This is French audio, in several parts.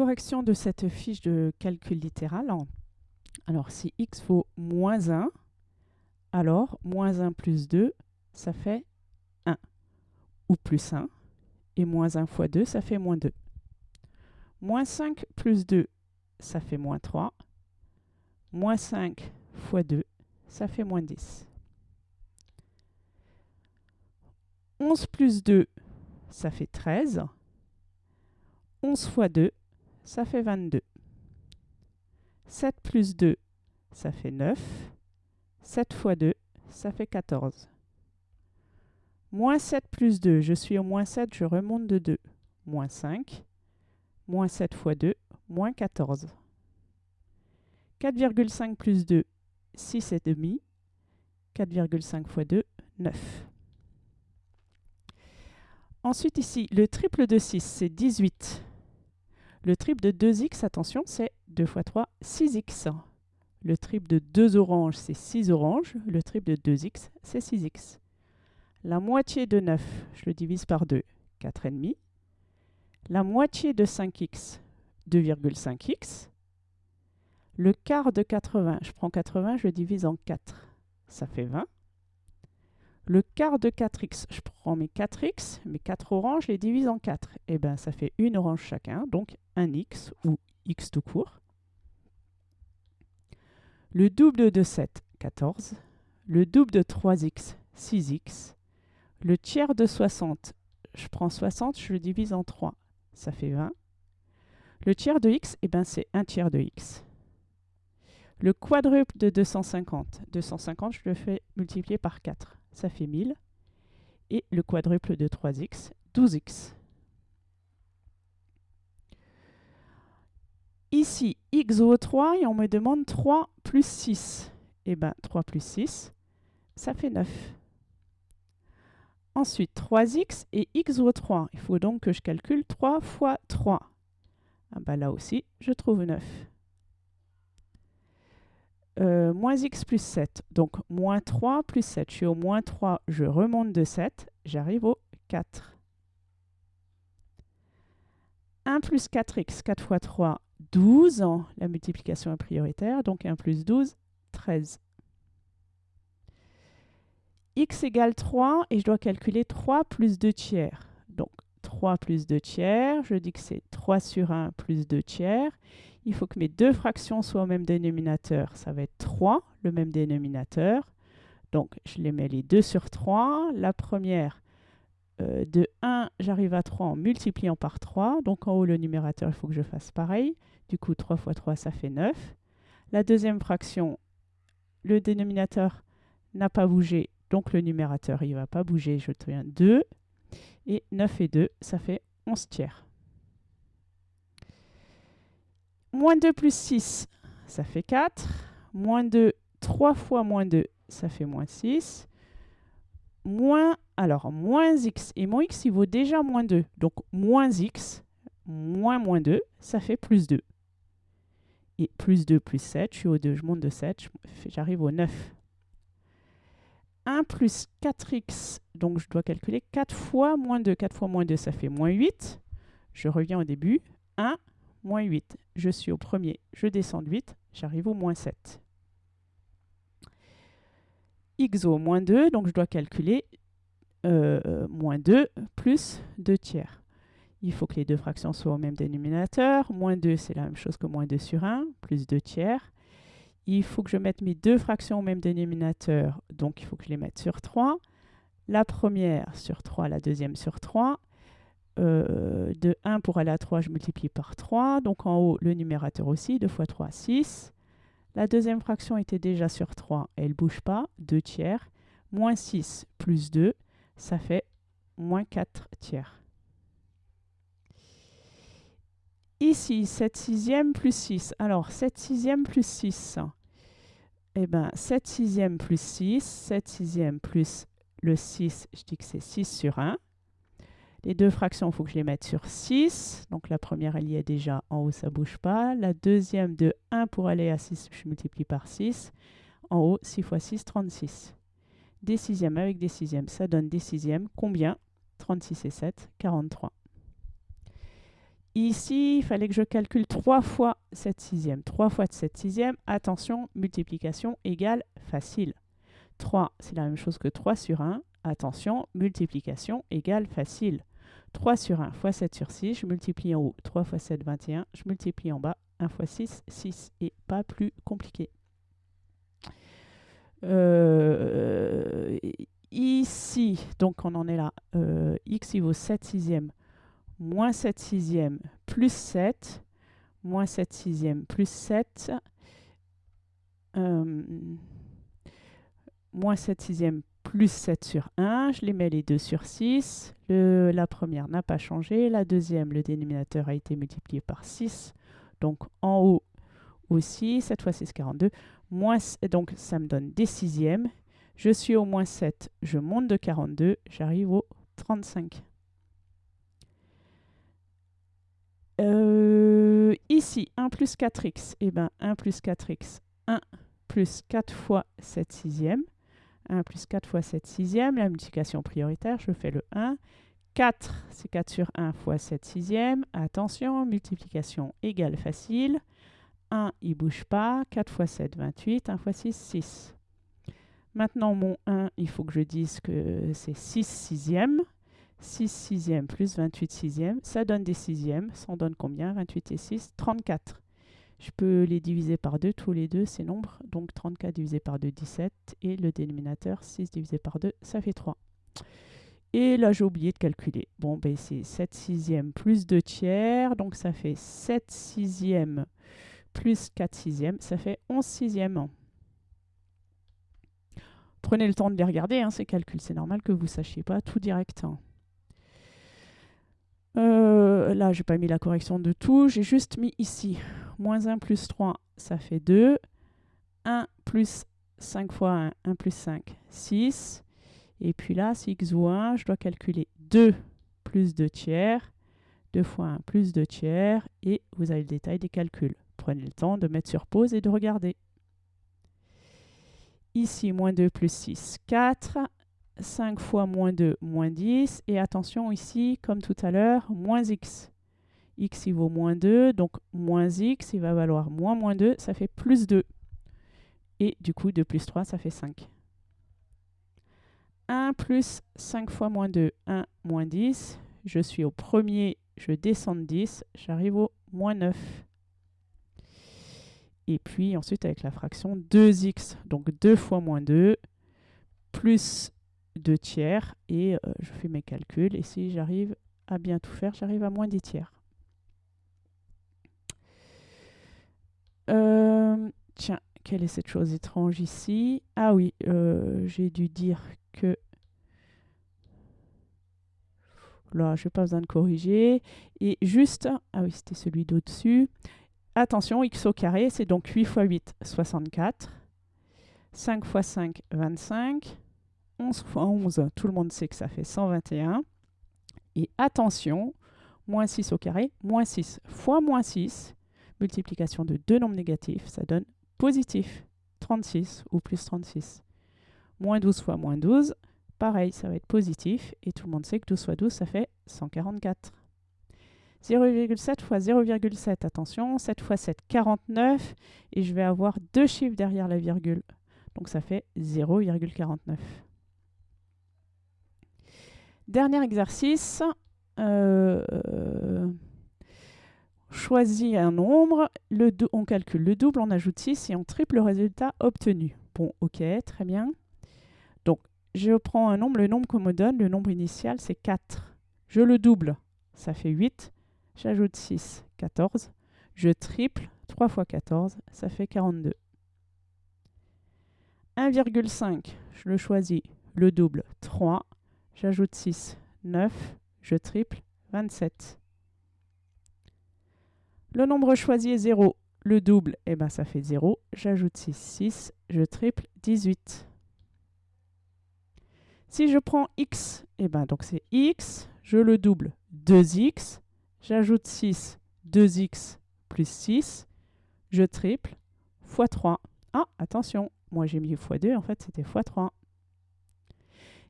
correction de cette fiche de calcul littéral. Alors, si x vaut moins 1, alors moins 1 plus 2, ça fait 1. Ou plus 1. Et moins 1 fois 2, ça fait moins 2. Moins 5 plus 2, ça fait moins 3. Moins 5 fois 2, ça fait moins 10. 11 plus 2, ça fait 13. 11 fois 2, ça fait 22. 7 plus 2, ça fait 9. 7 fois 2, ça fait 14. Moins 7 plus 2, je suis au moins 7, je remonte de 2. Moins 5. Moins 7 fois 2, moins 14. 4,5 plus 2, 6 et demi. 4,5 fois 2, 9. Ensuite ici, le triple de 6, c'est 18. Le triple de 2x, attention, c'est 2 fois 3, 6x. Le triple de 2 oranges, c'est 6 oranges. Le triple de 2x, c'est 6x. La moitié de 9, je le divise par 2, 4,5. La moitié de 5x, 2,5x. Le quart de 80, je prends 80, je le divise en 4, ça fait 20. Le quart de 4x, je prends mes 4x, mes 4 oranges, je les divise en 4. Et bien, ça fait une orange chacun, donc un x ou x tout court. Le double de 7, 14. Le double de 3x, 6x. Le tiers de 60, je prends 60, je le divise en 3, ça fait 20. Le tiers de x, eh ben, c'est un tiers de x. Le quadruple de 250, 250, je le fais multiplier par 4, ça fait 1000. Et le quadruple de 3x, 12x. Ici, x vaut 3 et on me demande 3 plus 6. Eh bien, 3 plus 6, ça fait 9. Ensuite, 3x et x vaut 3. Il faut donc que je calcule 3 fois 3. Ah ben là aussi, je trouve 9. Moins x plus 7. Donc, moins 3 plus 7. Je suis au moins 3, je remonte de 7. J'arrive au 4. 1 plus 4x, 4 fois 3, 12. La multiplication est prioritaire. Donc, 1 plus 12, 13 x égale 3 et je dois calculer 3 plus 2 tiers. Donc 3 plus 2 tiers, je dis que c'est 3 sur 1 plus 2 tiers. Il faut que mes deux fractions soient au même dénominateur. Ça va être 3, le même dénominateur. Donc je les mets les 2 sur 3. La première, euh, de 1, j'arrive à 3 en multipliant par 3. Donc en haut, le numérateur, il faut que je fasse pareil. Du coup, 3 fois 3, ça fait 9. La deuxième fraction, le dénominateur n'a pas bougé, donc le numérateur, il ne va pas bouger. Je tiens 2. Et 9 et 2, ça fait 11 tiers. Moins 2 plus 6, ça fait 4. Moins 2, 3 fois moins 2, ça fait moins 6. Moins, alors, moins x. Et mon x, il vaut déjà moins 2. Donc, moins x, moins moins 2, ça fait plus 2. Et plus 2 plus 7, je suis au 2, je monte de 7, j'arrive au 9. 1 plus 4x, donc je dois calculer 4 fois moins 2. 4 fois moins 2, ça fait moins 8. Je reviens au début. 1, moins 8. Je suis au premier, je descends de 8, j'arrive au moins 7. x au moins 2, donc je dois calculer euh, moins 2 plus 2 tiers. Il faut que les deux fractions soient au même dénominateur. Moins 2, c'est la même chose que moins 2 sur 1, plus 2 tiers il faut que je mette mes deux fractions au même dénominateur, donc il faut que je les mette sur 3. La première sur 3, la deuxième sur 3. Euh, de 1 pour aller à 3, je multiplie par 3. Donc en haut, le numérateur aussi, 2 fois 3, 6. La deuxième fraction était déjà sur 3, elle ne bouge pas, 2 tiers. Moins 6 plus 2, ça fait moins 4 tiers. Ici, 7 sixièmes plus 6. Alors, 7 sixièmes plus 6. Eh bien, 7 sixièmes plus 6. 7 sixièmes plus le 6, je dis que c'est 6 sur 1. Les deux fractions, il faut que je les mette sur 6. Donc la première, elle y est déjà. En haut, ça ne bouge pas. La deuxième, de 1 pour aller à 6, je multiplie par 6. En haut, 6 fois 6, 36. Des sixièmes avec des sixièmes, ça donne des sixièmes. Combien? 36 et 7, 43. Ici, il fallait que je calcule 3 fois 7 sixièmes. 3 fois 7 sixièmes, attention, multiplication égale facile. 3, c'est la même chose que 3 sur 1. Attention, multiplication égale facile. 3 sur 1 fois 7 sur 6, je multiplie en haut. 3 fois 7, 21. Je multiplie en bas. 1 fois 6, 6. Et pas plus compliqué. Euh, ici, donc on en est là. Euh, x, il vaut 7 sixièmes moins 7 sixièmes plus 7, moins 7 sixièmes plus 7, euh, moins 7 sixièmes plus 7 sur 1, je les mets les deux sur 6, le, la première n'a pas changé, la deuxième, le dénominateur a été multiplié par 6, donc en haut aussi, 7 fois 6, 42, moins, donc ça me donne des sixièmes, je suis au moins 7, je monte de 42, j'arrive au 35. Euh, ici, 1 plus 4x, et eh ben 1 plus 4x, 1 plus 4 fois 7 sixième. 1 plus 4 fois 7 sixième, la multiplication prioritaire, je fais le 1. 4, c'est 4 sur 1 fois 7 sixième. Attention, multiplication égale facile. 1, il ne bouge pas. 4 fois 7, 28. 1 fois 6, 6. Maintenant, mon 1, il faut que je dise que c'est 6 sixièmes. 6 sixièmes plus 28 sixièmes, ça donne des sixièmes. Ça en donne combien? 28 et 6 34. Je peux les diviser par 2, tous les deux, ces nombres. Donc 34 divisé par 2, 17. Et le dénominateur, 6 divisé par 2, ça fait 3. Et là, j'ai oublié de calculer. Bon, ben c'est 7 sixièmes plus 2 tiers. Donc ça fait 7 sixièmes plus 4 sixièmes. Ça fait 11 sixièmes. Prenez le temps de les regarder, hein, ces calculs. C'est normal que vous ne sachiez pas tout direct. Hein. Euh, là, je n'ai pas mis la correction de tout, j'ai juste mis ici. Moins 1 plus 3, ça fait 2. 1 plus 5 fois 1, 1 plus 5, 6. Et puis là, si x vaut 1, je dois calculer 2 plus 2 tiers. 2 fois 1 plus 2 tiers. Et vous avez le détail des calculs. Prenez le temps de mettre sur pause et de regarder. Ici, moins 2 plus 6, 4. 5 fois moins 2, moins 10. Et attention ici, comme tout à l'heure, moins x. x, il vaut moins 2, donc moins x, il va valoir moins moins 2, ça fait plus 2. Et du coup, 2 plus 3, ça fait 5. 1 plus 5 fois moins 2, 1 moins 10. Je suis au premier, je descends de 10, j'arrive au moins 9. Et puis ensuite avec la fraction 2x, donc 2 fois moins 2, plus 2 tiers et euh, je fais mes calculs et si j'arrive à bien tout faire, j'arrive à moins 10 tiers. Euh, tiens, quelle est cette chose étrange ici? Ah oui, euh, j'ai dû dire que... Là, je n'ai pas besoin de corriger. Et juste, ah oui, c'était celui d'au-dessus. Attention, x au carré, c'est donc 8 fois 8, 64. 5 fois 5, 25. 11 fois 11, tout le monde sait que ça fait 121. Et attention, moins 6 au carré, moins 6 fois moins 6, multiplication de deux nombres négatifs, ça donne positif 36 ou plus 36. Moins 12 fois moins 12, pareil, ça va être positif. Et tout le monde sait que 12 fois 12, ça fait 144. 0,7 fois 0,7, attention, 7 fois 7, 49. Et je vais avoir deux chiffres derrière la virgule. Donc ça fait 0,49. Dernier exercice. Euh, choisis un nombre, on calcule le double, on ajoute 6 et on triple le résultat obtenu. Bon, ok, très bien. Donc, je prends un nombre, le nombre qu'on me donne, le nombre initial, c'est 4. Je le double, ça fait 8. J'ajoute 6, 14. Je triple, 3 fois 14, ça fait 42. 1,5, je le choisis, le double, 3. J'ajoute 6, 9. Je triple, 27. Le nombre choisi est 0. Le double, eh ben, ça fait 0. J'ajoute 6, 6. Je triple, 18. Si je prends x, eh ben, donc c'est x. Je le double, 2x. J'ajoute 6, 2x plus 6. Je triple, x 3. Ah, attention, moi j'ai mis x2, en fait c'était x 3.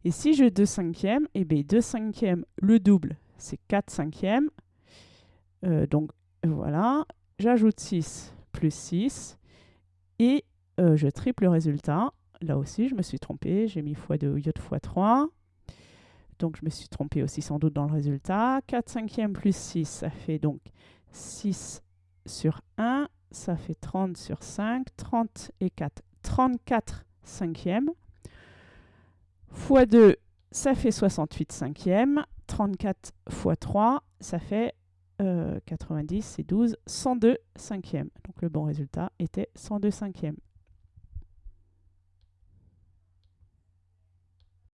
Et si j'ai 2 cinquièmes, eh bien 2 cinquièmes, le double, c'est 4 cinquièmes. Euh, donc voilà, j'ajoute 6 plus 6 et euh, je triple le résultat. Là aussi, je me suis trompée, j'ai mis x2 au lieu de x3. Donc je me suis trompée aussi sans doute dans le résultat. 4 cinquièmes plus 6, ça fait donc 6 sur 1, ça fait 30 sur 5, 30 et 4, 34 cinquièmes. x 2, ça fait 68 cinquièmes. 34 x 3, ça fait 90 et 12, 102 cinquièmes. Donc le bon résultat était 102 cinquièmes.